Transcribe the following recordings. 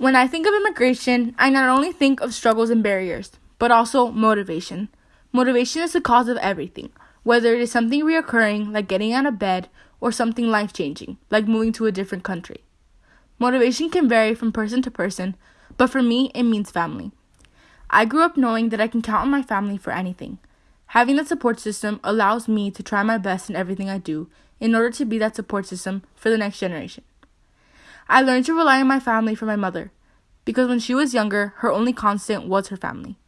When I think of immigration, I not only think of struggles and barriers, but also motivation. Motivation is the cause of everything, whether it is something reoccurring, like getting out of bed, or something life changing, like moving to a different country. Motivation can vary from person to person, but for me, it means family. I grew up knowing that I can count on my family for anything. Having that support system allows me to try my best in everything I do in order to be that support system for the next generation. I learned to rely on my family for my mother, because when she was younger, her only constant was her family.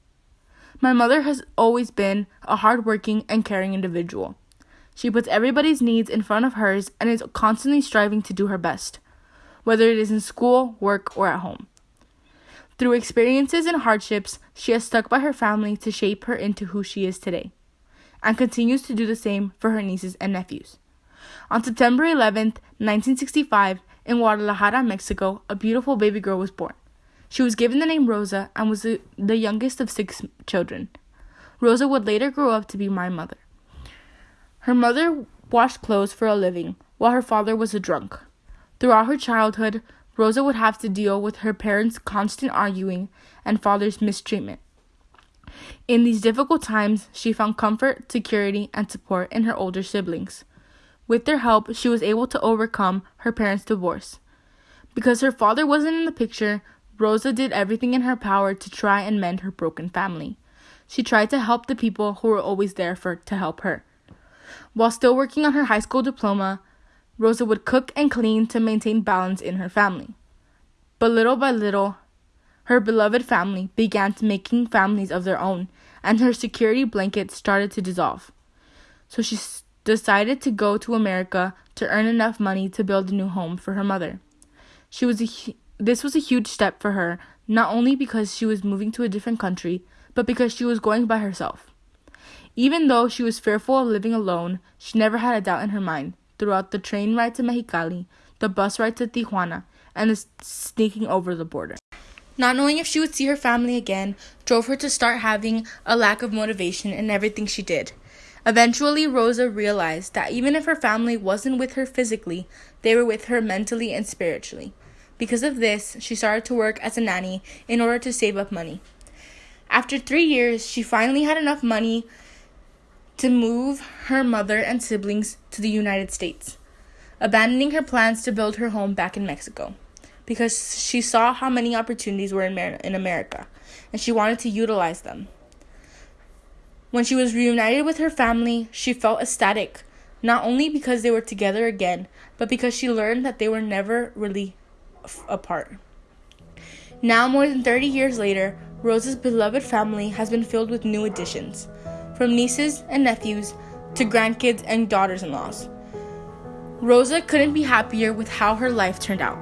My mother has always been a hardworking and caring individual. She puts everybody's needs in front of hers and is constantly striving to do her best, whether it is in school, work, or at home. Through experiences and hardships, she has stuck by her family to shape her into who she is today, and continues to do the same for her nieces and nephews. On September 11th, 1965, in Guadalajara, Mexico, a beautiful baby girl was born. She was given the name Rosa and was the, the youngest of six children. Rosa would later grow up to be my mother. Her mother washed clothes for a living, while her father was a drunk. Throughout her childhood, Rosa would have to deal with her parents' constant arguing and father's mistreatment. In these difficult times, she found comfort, security, and support in her older siblings. With their help, she was able to overcome her parents' divorce. Because her father wasn't in the picture, Rosa did everything in her power to try and mend her broken family. She tried to help the people who were always there for to help her. While still working on her high school diploma, Rosa would cook and clean to maintain balance in her family. But little by little, her beloved family began to making families of their own, and her security blanket started to dissolve. So she decided to go to America to earn enough money to build a new home for her mother. She was a, this was a huge step for her, not only because she was moving to a different country, but because she was going by herself. Even though she was fearful of living alone, she never had a doubt in her mind throughout the train ride to Mexicali, the bus ride to Tijuana, and the sneaking over the border. Not knowing if she would see her family again drove her to start having a lack of motivation in everything she did. Eventually, Rosa realized that even if her family wasn't with her physically, they were with her mentally and spiritually. Because of this, she started to work as a nanny in order to save up money. After three years, she finally had enough money to move her mother and siblings to the United States, abandoning her plans to build her home back in Mexico because she saw how many opportunities were in, Mer- in America and she wanted to utilize them. When she was reunited with her family, she felt ecstatic, not only because they were together again, but because she learned that they were never really f- apart. Now, more than 30 years later, Rosa's beloved family has been filled with new additions from nieces and nephews to grandkids and daughters in laws. Rosa couldn't be happier with how her life turned out.